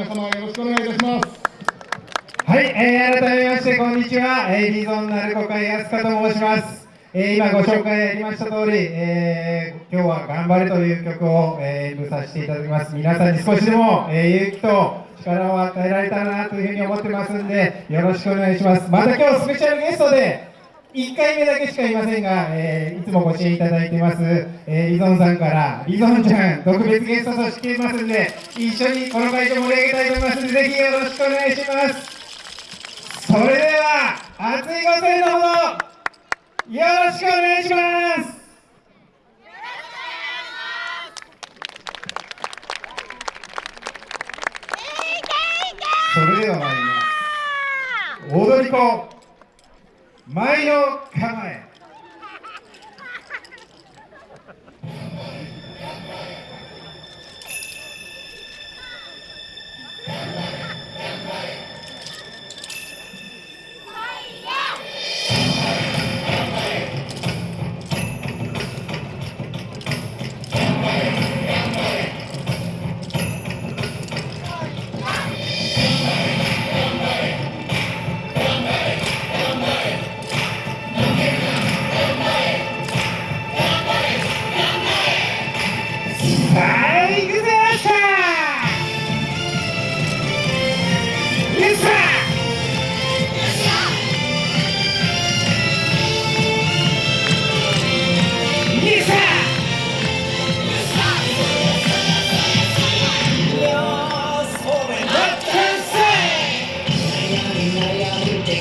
皆様よろしくお願いいたします。はい、えー、改めましてこんにちは、えー、リゾンナルコ会安香と申します。えー、今ご紹介ありました通り、えー、今日は頑張れという曲を、えー、演舞させていただきます。皆さんに少しでも、えー、勇気と力を与えられたらなというふうに思ってますんで、よろしくお願いします。また今日スペシャルゲストで、1回目だけしかいませんが、えーいつもご支援いただいてます、えーリゾンさんから、リゾンちゃん、特別ゲストとして来てますんで、一緒にこの会場盛り上げたいと思いますので、ぜひよろしくお願いします。それでは、熱いご声援のほど、よろしくお願いします。それでは参ります。踊り子、前の構え。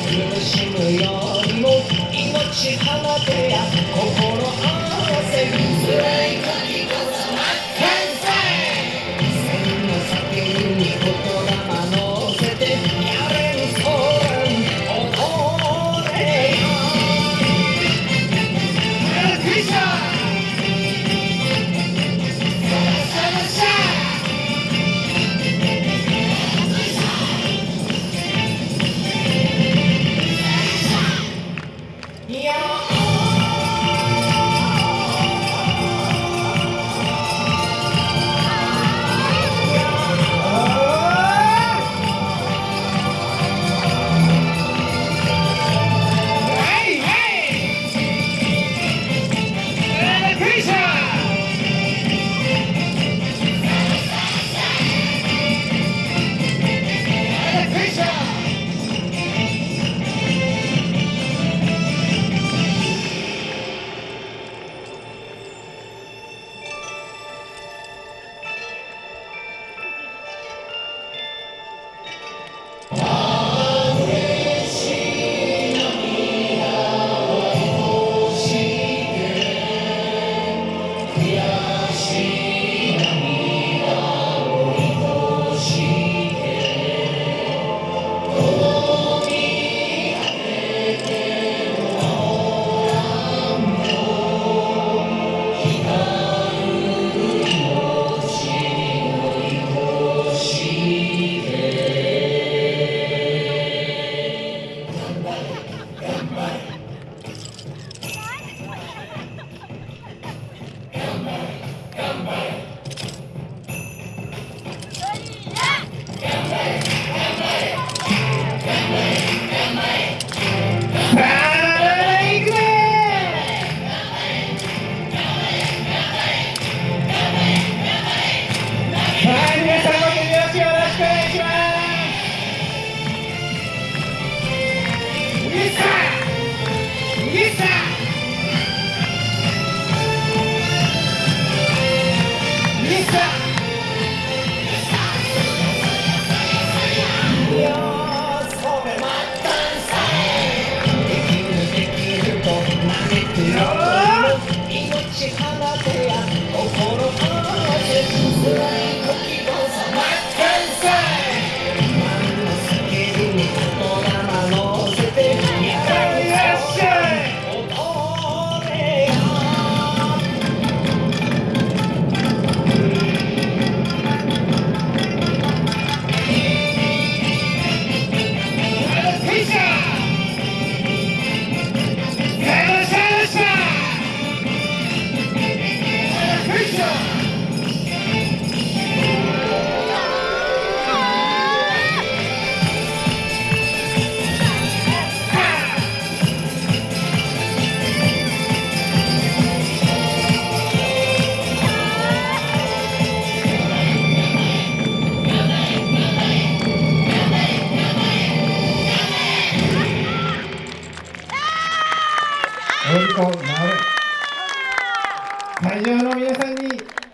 苦しむよりも命放てや心命からで